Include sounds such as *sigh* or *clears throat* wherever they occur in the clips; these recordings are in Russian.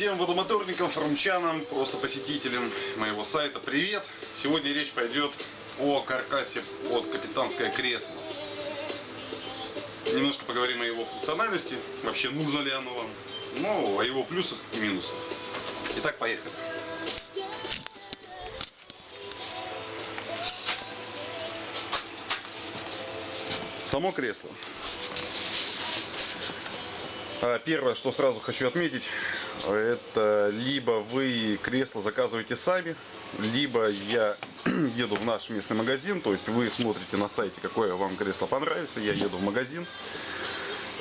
Всем водомоторникам, форумчанам, просто посетителям моего сайта привет! Сегодня речь пойдет о каркасе под капитанское кресло. Немножко поговорим о его функциональности, вообще нужно ли оно вам, но о его плюсах и минусах. Итак, поехали. Само кресло. А, первое, что сразу хочу отметить, это либо вы кресло заказываете сами, либо я *clears throat* еду в наш местный магазин, то есть вы смотрите на сайте, какое вам кресло понравится, я еду в магазин,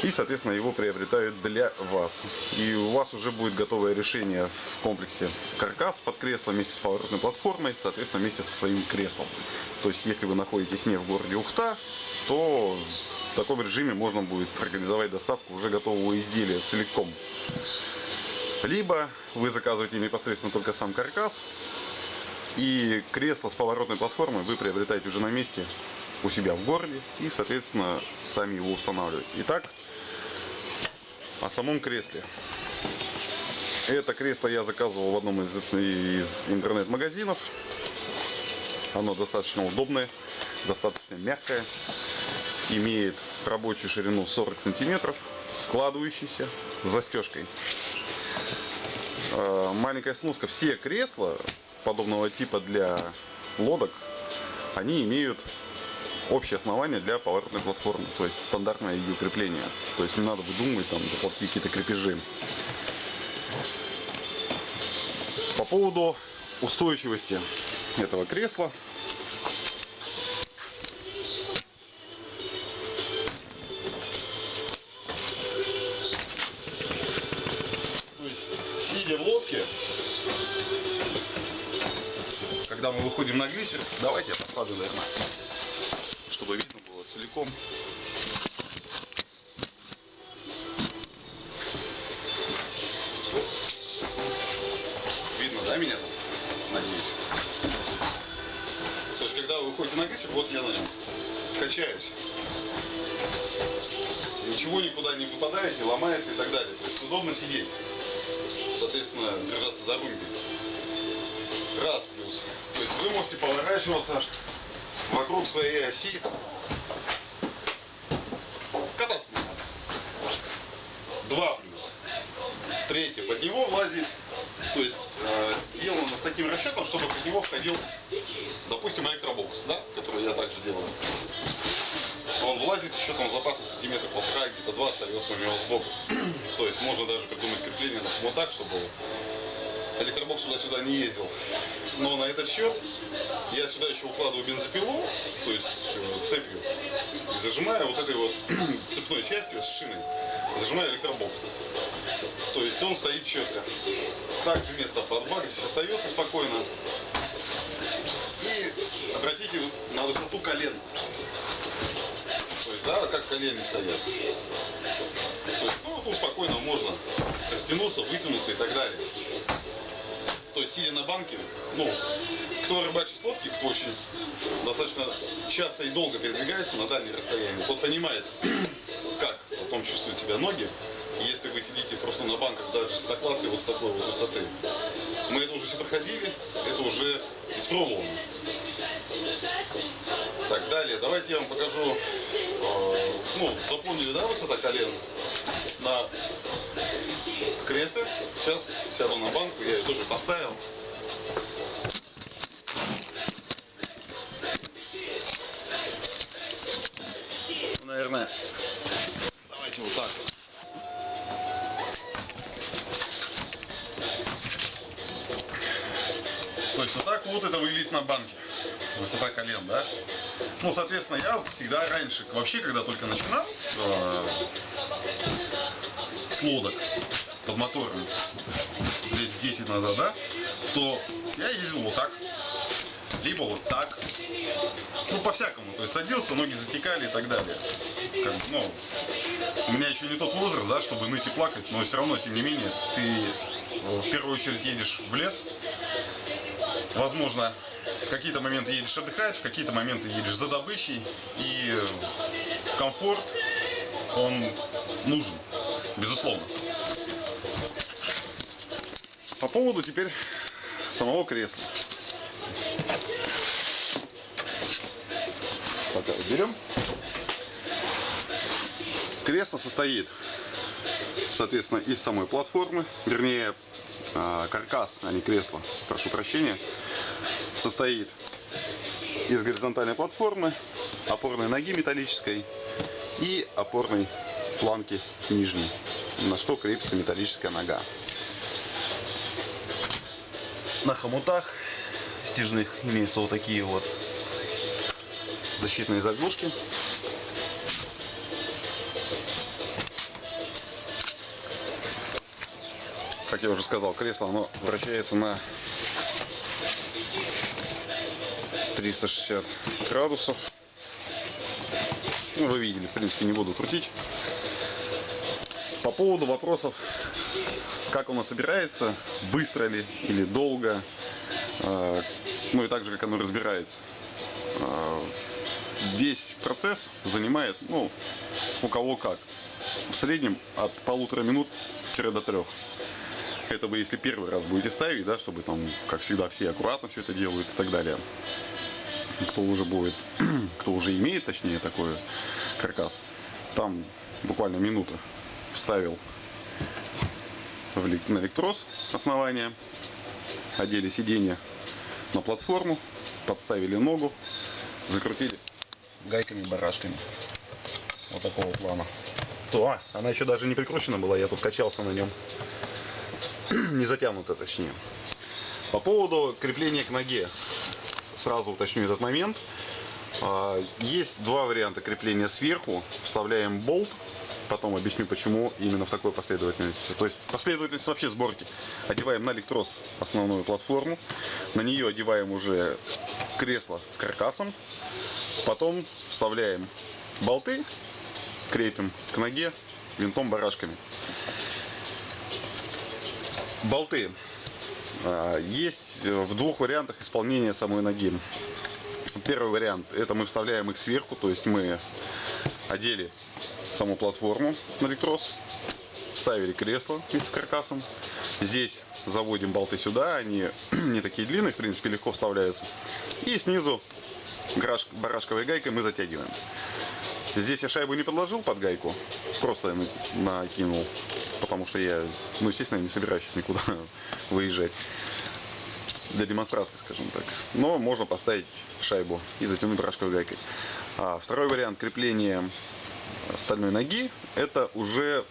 и, соответственно, его приобретают для вас. И у вас уже будет готовое решение в комплексе каркас под кресло вместе с поворотной платформой, соответственно, вместе со своим креслом. То есть, если вы находитесь не в городе Ухта, то в таком режиме можно будет организовать доставку уже готового изделия целиком. Либо вы заказываете непосредственно только сам каркас, и кресло с поворотной платформой вы приобретаете уже на месте у себя в городе и, соответственно, сами его устанавливаете. Итак, о самом кресле. Это кресло я заказывал в одном из, из интернет-магазинов. Оно достаточно удобное, достаточно мягкое. Имеет рабочую ширину 40 сантиметров, складывающийся застежкой. Э, маленькая сноска. Все кресла подобного типа для лодок, они имеют общее основание для поворотной платформы, то есть стандартное ее крепление. То есть не надо выдумывать там заплатить какие-то крепежи. По поводу устойчивости этого кресла. То есть, сидя в лодке, когда мы выходим на глиссер, давайте я поставлю, наверное, чтобы видно было целиком. Видно, да, меня там? Надеюсь. То есть, когда вы выходите на глиссер, вот я на нем качаюсь. Ничего никуда не выпадаете, ломается и так далее. То есть удобно сидеть. Соответственно, держаться за руль. Раз плюс. То есть вы можете поворачиваться вокруг своей оси. Кататься не надо. Два плюс. Третье. Под него влазит, то есть э, сделано с таким расчетом, чтобы под него входил, допустим, электробокс, да, который я также делаю. Он влазит еще там запасом сантиметра полтора, где-то два остается у него сбоку. *clears throat* то есть можно даже придумать крепление на само так, чтобы электробокс туда-сюда не ездил. Но на этот счет я сюда еще укладываю бензопилу, то есть э, цепью, и зажимаю вот этой вот *clears throat* цепной частью с шиной, зажимаю электробокс. То есть он стоит четко. Также место под бак здесь остается спокойно. И обратите на высоту колен. То есть, да, как колени стоят. То есть, ну, тут спокойно можно растянуться, вытянуться и так далее то есть сидя на банке, ну, кто рыбачит с лодки, кто очень достаточно часто и долго передвигается на дальние расстояния, тот понимает, *clears throat* как потом чувствуют себя ноги, если вы сидите просто на банках даже с накладкой вот с такой вот высоты. Мы это уже все проходили, это уже испробовано. Так, далее, давайте я вам покажу, э, ну, запомнили, да, высота колен на кресле. Сейчас сяду на банку, я ее тоже поставил. Наверное, давайте вот так вот. Есть вот так вот это выглядит на банке. Высота колен, да? Ну, соответственно, я всегда раньше, вообще, когда только начинал э, с лодок под мотором, лет 10 назад, да, то я ездил вот так, либо вот так. Ну, по-всякому. То есть садился, ноги затекали и так далее. Как, ну, у меня еще не тот возраст, да, чтобы ныть и плакать, но все равно, тем не менее, ты э, в первую очередь едешь в лес, возможно, в какие-то моменты едешь отдыхать, в какие-то моменты едешь за добычей, и комфорт, он нужен, безусловно. По поводу теперь самого кресла. Пока берем. Кресло состоит, соответственно, из самой платформы, вернее, а, каркас, а не кресло, прошу прощения, состоит из горизонтальной платформы, опорной ноги металлической и опорной планки нижней, на что крепится металлическая нога. На хомутах стяжных имеются вот такие вот защитные заглушки. Как я уже сказал, кресло оно вращается на 360 градусов. Ну, вы видели, в принципе, не буду крутить. По поводу вопросов, как оно собирается, быстро ли или долго, э, ну и также, как оно разбирается. Э, весь процесс занимает, ну, у кого как. В среднем от полутора минут до трех. Это вы если первый раз будете ставить, да, чтобы там, как всегда, все аккуратно все это делают и так далее. Кто уже будет, *clears throat* кто уже имеет, точнее, такой каркас, там буквально минута вставил на электрос основание, одели сиденье на платформу, подставили ногу, закрутили гайками-барашками. Вот такого плана. То, а, она еще даже не прикручена была, я тут качался на нем. *clears throat* не затянута, точнее. По поводу крепления к ноге. Сразу уточню этот момент. А, есть два варианта крепления сверху. Вставляем болт потом объясню, почему именно в такой последовательности. То есть последовательность вообще сборки. Одеваем на электрос основную платформу, на нее одеваем уже кресло с каркасом, потом вставляем болты, крепим к ноге винтом-барашками. Болты а, есть в двух вариантах исполнения самой ноги. Первый вариант, это мы вставляем их сверху, то есть мы одели саму платформу на электрос, ставили кресло с каркасом. Здесь заводим болты сюда, они *clears throat* не такие длинные, в принципе, легко вставляются. И снизу барашковой гайкой мы затягиваем. Здесь я шайбу не подложил под гайку, просто накинул, потому что я, ну, естественно, не собираюсь сейчас никуда *laughs* выезжать для демонстрации, скажем так. Но можно поставить шайбу и затянуть барашковой гайкой. А второй вариант крепления стальной ноги, это уже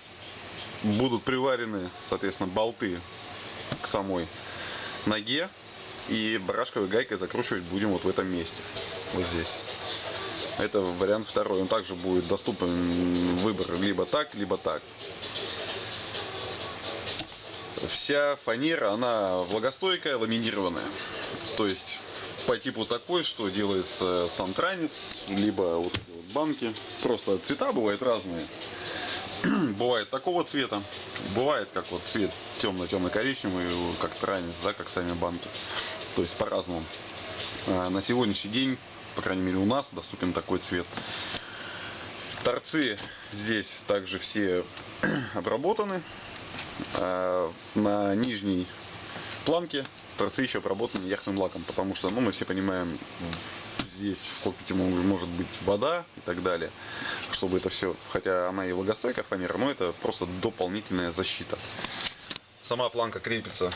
будут приварены, соответственно, болты к самой ноге. И барашковой гайкой закручивать будем вот в этом месте. Вот здесь. Это вариант второй. Он также будет доступен выбор либо так, либо так. Вся фанера, она влагостойкая, ламинированная. То есть по типу такой, что делается сам транец, либо вот эти вот банки. Просто цвета бывают разные. *clears throat* бывает такого цвета, бывает как вот цвет темно-темно-коричневый, как транец, да, как сами банки. То есть по-разному. А на сегодняшний день, по крайней мере у нас, доступен такой цвет. Торцы здесь также все *clears throat* обработаны. А на нижней планке торцы еще обработаны яхтным лаком, потому что, ну, мы все понимаем, здесь в кокпите может быть вода и так далее, чтобы это все, хотя она и влагостойкая фанера, но это просто дополнительная защита. Сама планка крепится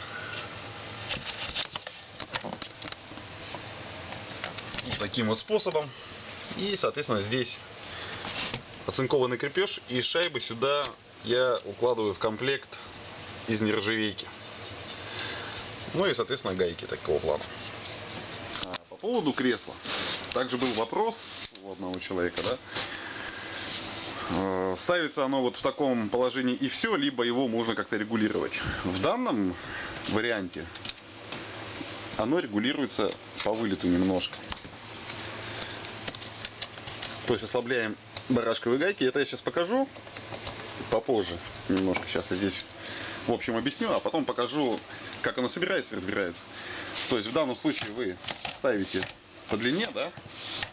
таким вот способом. И, соответственно, здесь оцинкованный крепеж и шайбы сюда я укладываю в комплект из нержавейки. Ну и, соответственно, гайки такого плана. А, по поводу кресла. Также был вопрос у одного человека, да. А, ставится оно вот в таком положении и все, либо его можно как-то регулировать. В данном варианте оно регулируется по вылету немножко. То есть ослабляем барашковые гайки. Это я сейчас покажу попозже. Немножко сейчас я здесь в общем объясню, а потом покажу, как оно собирается и разбирается. То есть в данном случае вы ставите по длине, да,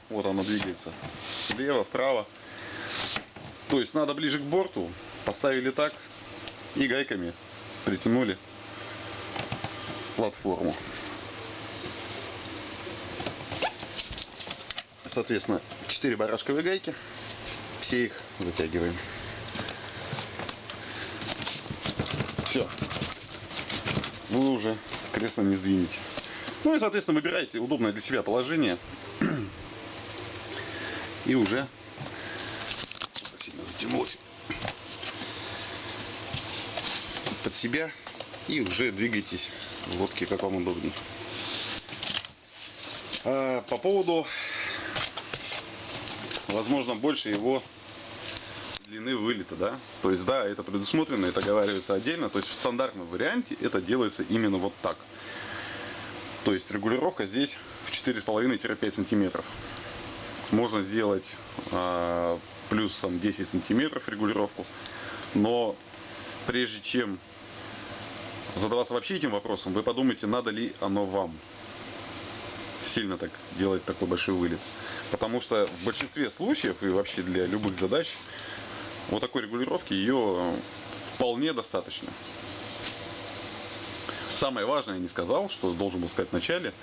вот оно двигается, влево, вправо. То есть надо ближе к борту, поставили так и гайками притянули платформу. Соответственно, 4 барашковые гайки. Все их затягиваем. Все. Вы уже кресло не сдвинете. Ну и, соответственно, выбираете удобное для себя положение. И уже сильно затянулось под себя и уже двигайтесь в лодке как вам удобнее. А по поводу, возможно, больше его длины вылета, да. То есть, да, это предусмотрено, это оговаривается отдельно. То есть, в стандартном варианте это делается именно вот так. То есть, регулировка здесь в 4,5-5 сантиметров. Можно сделать э, плюсом 10 сантиметров регулировку. Но прежде чем задаваться вообще этим вопросом, вы подумайте, надо ли оно вам сильно так делать такой большой вылет. Потому что в большинстве случаев и вообще для любых задач вот такой регулировки ее вполне достаточно. Самое важное я не сказал, что должен был сказать в начале.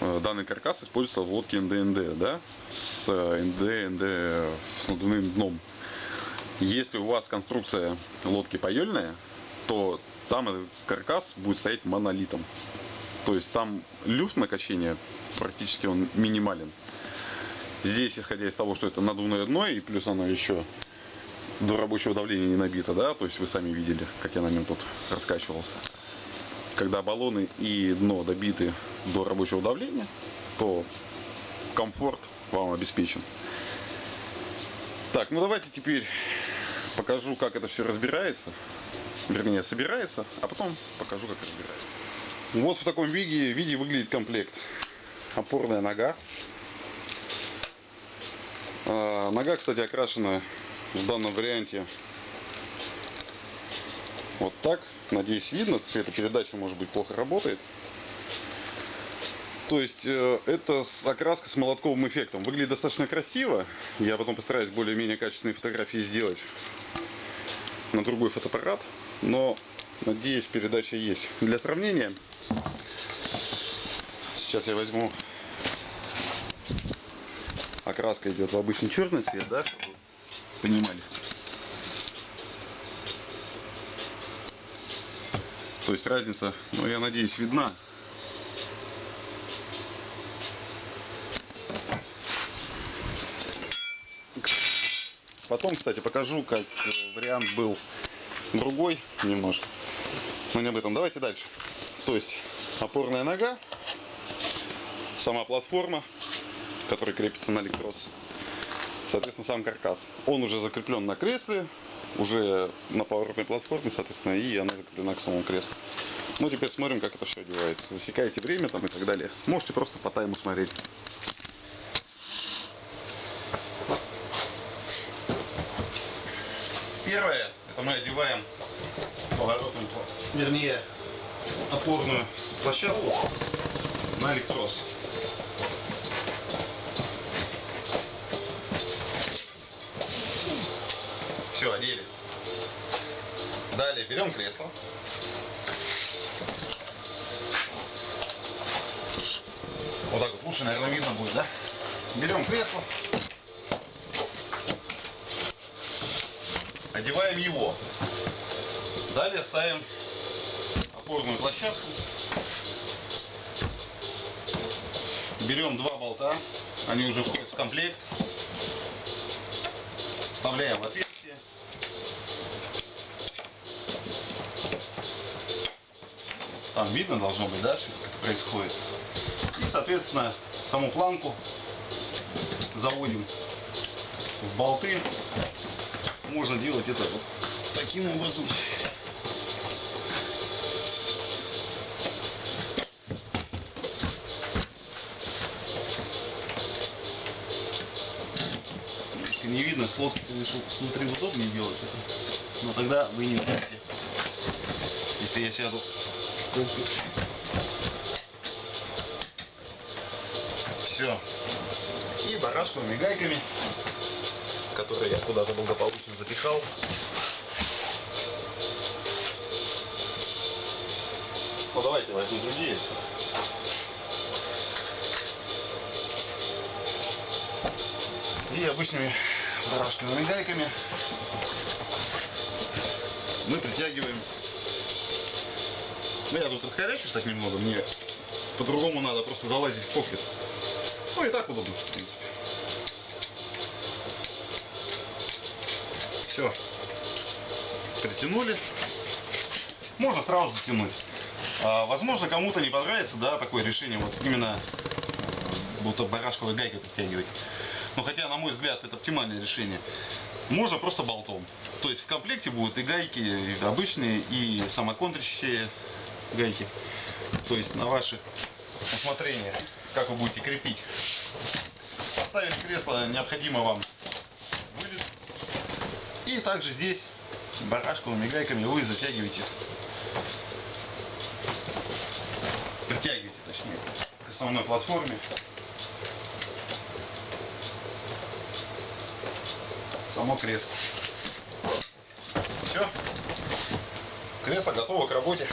Э, данный каркас используется в лодке НДНД, да, с НД, НД с надувным дном. Если у вас конструкция лодки паёльная, то там каркас будет стоять монолитом. То есть там люфт на качение практически он минимален. Здесь, исходя из того, что это надувное дно, и плюс оно еще до рабочего давления не набито, да, то есть вы сами видели, как я на нем тут раскачивался. Когда баллоны и дно добиты до рабочего давления, то комфорт вам обеспечен. Так, ну давайте теперь покажу, как это все разбирается. Вернее, собирается, а потом покажу, как разбирается. Вот в таком виде, виде выглядит комплект. Опорная нога. А, нога, кстати, окрашена в данном варианте вот так. Надеюсь, видно. Цветопередача, может быть, плохо работает. То есть э, это окраска с молотковым эффектом. Выглядит достаточно красиво. Я потом постараюсь более-менее качественные фотографии сделать на другой фотоаппарат. Но, надеюсь, передача есть. Для сравнения, сейчас я возьму окраска идет в обычный черный цвет, да, чтобы понимали. То есть разница, ну я надеюсь, видна. Потом, кстати, покажу, как вариант был другой немножко. Но не об этом. Давайте дальше. То есть опорная нога, сама платформа, которая крепится на электрос, соответственно, сам каркас. Он уже закреплен на кресле, уже на поворотной платформе, соответственно, и она закреплена к самому креслу. Ну, теперь смотрим, как это все одевается. Засекаете время там и так далее. Можете просто по тайму смотреть. Первое, это мы одеваем поворотную, вернее, опорную площадку на электрос. Все, одели. Далее берем кресло. Вот так вот лучше, наверное, видно будет, да? Берем кресло. Одеваем его. Далее ставим опорную площадку. Берем два болта. Они уже входят в комплект. Вставляем в Там видно должно быть, да, что происходит. И, соответственно, саму планку заводим в болты. Можно делать это вот таким образом. Немножко не видно, с лодки, конечно, удобнее делать это. Но тогда вы не видите. Если я сяду все. И барашковыми гайками, которые я куда-то благополучно запихал. Ну давайте возьму другие. И обычными барашковыми гайками мы притягиваем. Ну я тут раскорячусь так немного, мне по-другому надо просто залазить в кокпит. Ну и так удобно, в принципе. Все. Притянули. Можно сразу затянуть. А, возможно, кому-то не понравится, да, такое решение, вот именно будто барашковой гайкой притягивать. Но хотя, на мой взгляд, это оптимальное решение. Можно просто болтом. То есть в комплекте будут и гайки и обычные, и самоконтрящие гайки. То есть на ваше усмотрение, как вы будете крепить. Поставили кресло, необходимо вам вылет. И также здесь барашковыми гайками вы затягиваете, притягиваете точнее, к основной платформе. само кресло. Все. Кресло готово к работе.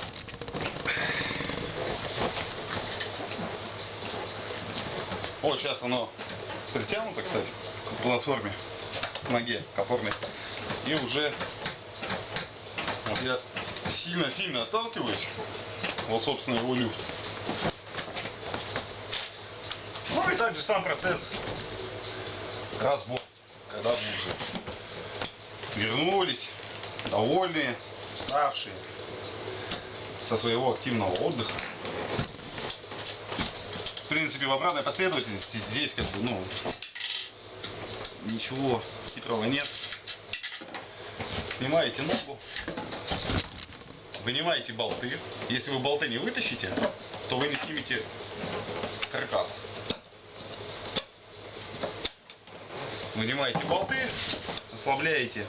Вот сейчас оно притянуто, кстати, к платформе, к ноге, к опорной. И уже вот я сильно-сильно отталкиваюсь. Вот, собственно, его люфт. Ну и также сам процесс разбора когда вы уже вернулись, довольные, уставшие со своего активного отдыха. Принципе, в обратной последовательности здесь как бы, ну, ничего хитрого нет. Снимаете ногу, вынимаете болты. Если вы болты не вытащите, то вы не снимете каркас. Вынимаете болты, ослабляете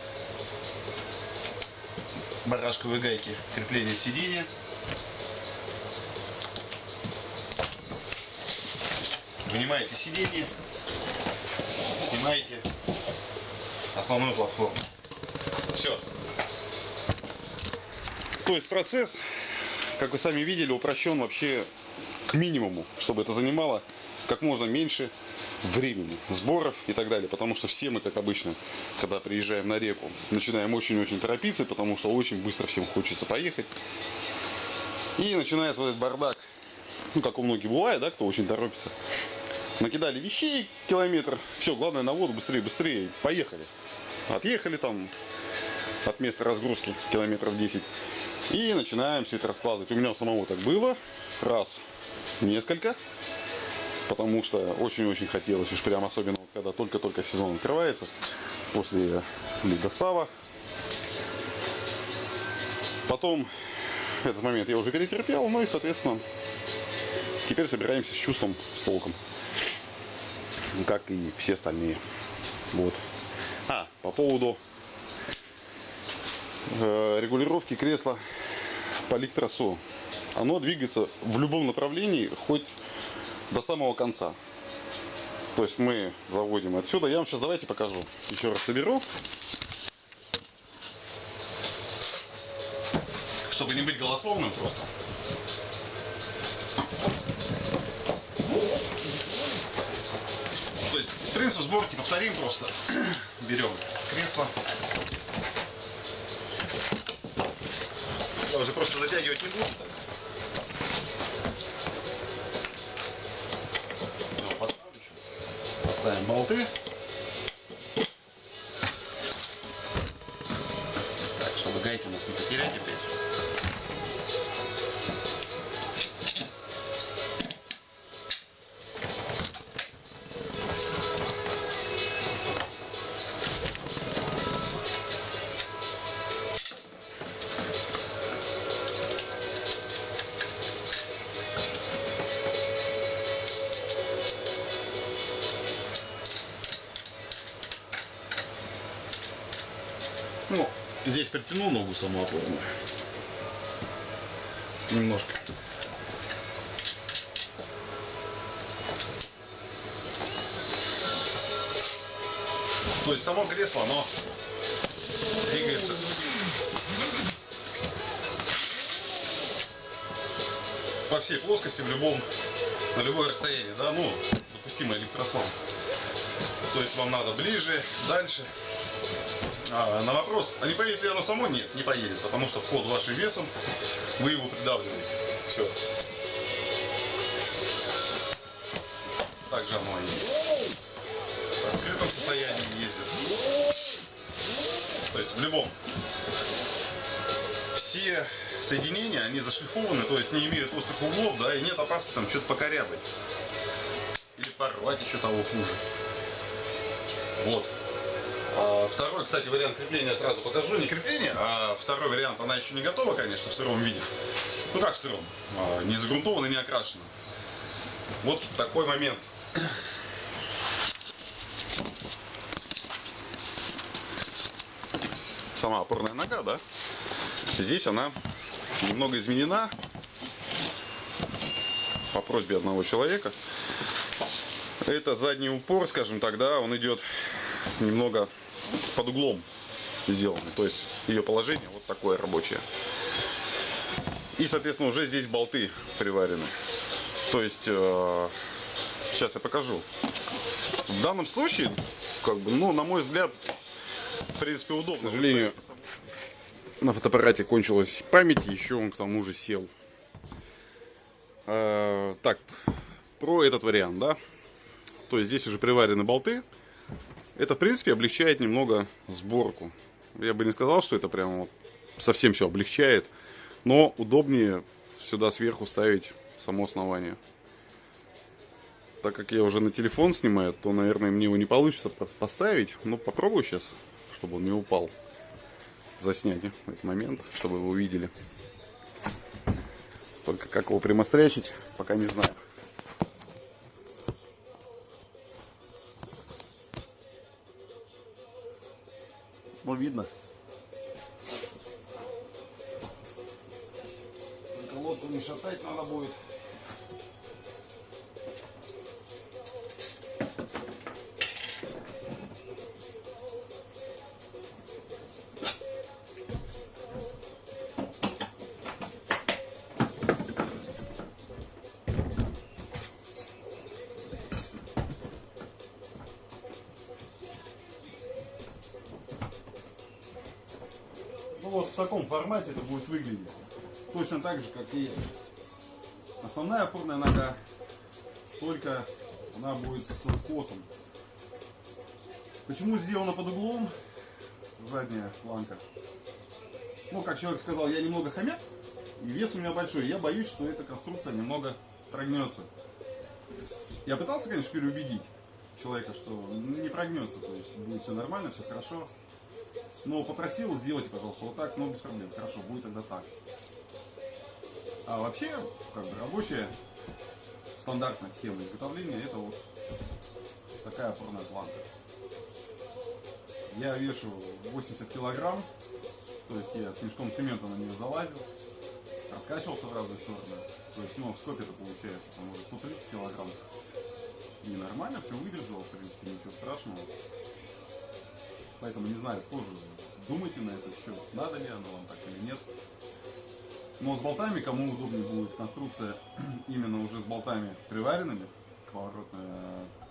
барашковые гайки крепления сиденья. Вынимаете сиденье, снимаете основную платформу. Все. То есть процесс, как вы сами видели, упрощен вообще к минимуму, чтобы это занимало как можно меньше времени, сборов и так далее. Потому что все мы, как обычно, когда приезжаем на реку, начинаем очень-очень торопиться, потому что очень быстро всем хочется поехать. И начинается вот этот бардак, ну, как у многих бывает, да, кто очень торопится. Накидали вещей километр, все, главное на воду, быстрее, быстрее, поехали. Отъехали там от места разгрузки километров 10. И начинаем все это раскладывать. У меня у самого так было. Раз, несколько потому что очень-очень хотелось, уж прям особенно, когда только-только сезон открывается, после ледостава. Потом *laughs* этот момент я уже перетерпел, ну и, соответственно, теперь собираемся с чувством, с толком, как и все остальные. Вот. А, по поводу э, регулировки кресла по ликтросу. Оно двигается в любом направлении, хоть до самого конца. То есть мы заводим отсюда. Я вам сейчас давайте покажу. Еще раз соберу. Чтобы не быть голословным просто. То есть принцип сборки повторим просто. *clears throat* Берем кресло. Я уже просто затягивать не буду. Так. ставим болты. Гайки у нас не потерять опять. Опорную. Немножко. То есть само кресло, оно двигается по всей плоскости, в любом, на любое расстояние, да, ну, допустимый электросон. То есть вам надо ближе, дальше. А, на вопрос, а не поедет ли оно само? Нет, не поедет, потому что вход вашим весом, вы его придавливаете. Все. Также оно и в открытом состоянии ездит. То есть в любом. Все соединения, они зашлифованы, то есть не имеют острых углов, да, и нет опаски там что-то покорябать. Или порвать еще того хуже. Вот. А второй, кстати, вариант крепления сразу покажу. Не крепление, а второй вариант, она еще не готова, конечно, в сыром виде. Ну как в сыром? А, не загрунтована, не окрашена. Вот такой момент. Сама опорная нога, да? Здесь она немного изменена по просьбе одного человека. Это задний упор, скажем так, да, он идет немного под углом сделан. То есть ее положение вот такое рабочее. И, соответственно, уже здесь болты приварены. То есть, э, сейчас я покажу. В данном случае, как бы, ну, на мой взгляд, в принципе, удобно. К сожалению, на фотоаппарате кончилась память, еще он к тому же сел. Э, так, про этот вариант, да. То есть здесь уже приварены болты. Это, в принципе, облегчает немного сборку. Я бы не сказал, что это прям вот совсем все облегчает. Но удобнее сюда сверху ставить само основание. Так как я уже на телефон снимаю, то, наверное, мне его не получится поставить. Но попробую сейчас, чтобы он не упал. Заснять этот момент, чтобы вы увидели. Только как его примострячить, пока не знаю. Ну, видно. Таком формате это будет выглядеть. Точно так же, как и основная опорная нога, только она будет со скосом. Почему сделана под углом задняя планка? Ну, как человек сказал, я немного хомяк, и вес у меня большой. Я боюсь, что эта конструкция немного прогнется. Я пытался, конечно, переубедить человека, что не прогнется, то есть будет все нормально, все хорошо. Но попросил, сделайте, пожалуйста, вот так, но без проблем. Хорошо, будет тогда так. А вообще, как бы рабочая стандартная схема изготовления, это вот такая опорная планка. Я вешу 80 килограмм, то есть я с мешком цемента на нее залазил, раскачивался в разные стороны. То есть, ну, в скопе это получается, там уже 130 килограмм. И нормально, все выдержало, в принципе, ничего страшного. Поэтому не знаю, тоже думайте на этот счет, надо ли оно вам так или нет. Но с болтами, кому удобнее будет конструкция *clears throat* именно уже с болтами приваренными к поворотной,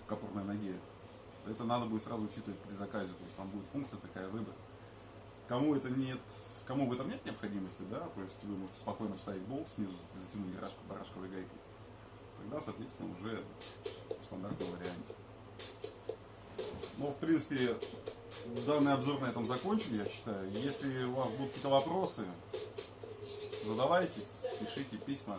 к опорной ноге, это надо будет сразу учитывать при заказе. То есть там будет функция такая выбор. Кому это нет, кому в этом нет необходимости, да, то есть вы можете спокойно вставить болт снизу, затянуть гаражку барашковой гайкой, тогда, соответственно, уже в стандартном варианте. Но, в принципе, данный обзор на этом закончен, я считаю. Если у вас будут какие-то вопросы, задавайте, пишите письма.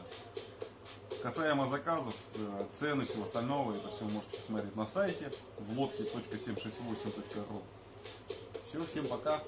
Касаемо заказов, э, цены, всего остального, это все можете посмотреть на сайте в лодке.768.ru. Все, всем пока.